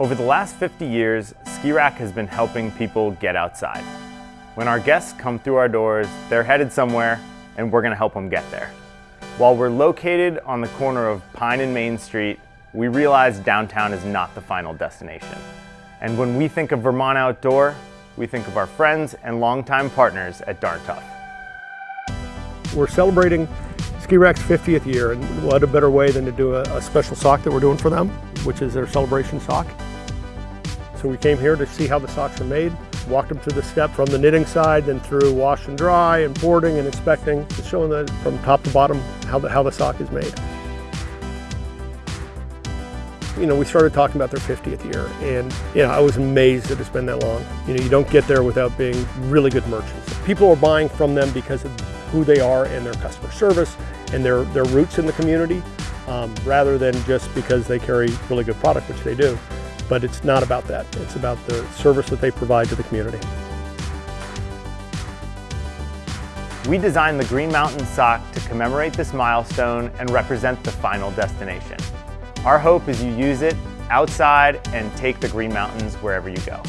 Over the last 50 years, Ski Rack has been helping people get outside. When our guests come through our doors, they're headed somewhere and we're gonna help them get there. While we're located on the corner of Pine and Main Street, we realize downtown is not the final destination. And when we think of Vermont Outdoor, we think of our friends and longtime partners at Darn Tough. We're celebrating Ski Rack's 50th year, and what a better way than to do a, a, special sock that we're doing for them, which is their celebration sock. So we came here to see how the socks are made, walked them through the step from the knitting side, then through wash and dry and boarding and inspecting, just showing them from top to bottom how the, how the sock is made. You know, we started talking about their 50th year, and you know, I was amazed that it's been that long. You know, you don't get there without being really good merchants. People are buying from them because of who they are and their customer service and their, their roots in the community, um, rather than just because they carry really good product, which they do. But it's not about that. It's about the service that they provide to the community. We designed the Green Mountain sock to commemorate this milestone and represent the final destination. Our hope is you use it outside and take the Green Mountains wherever you go.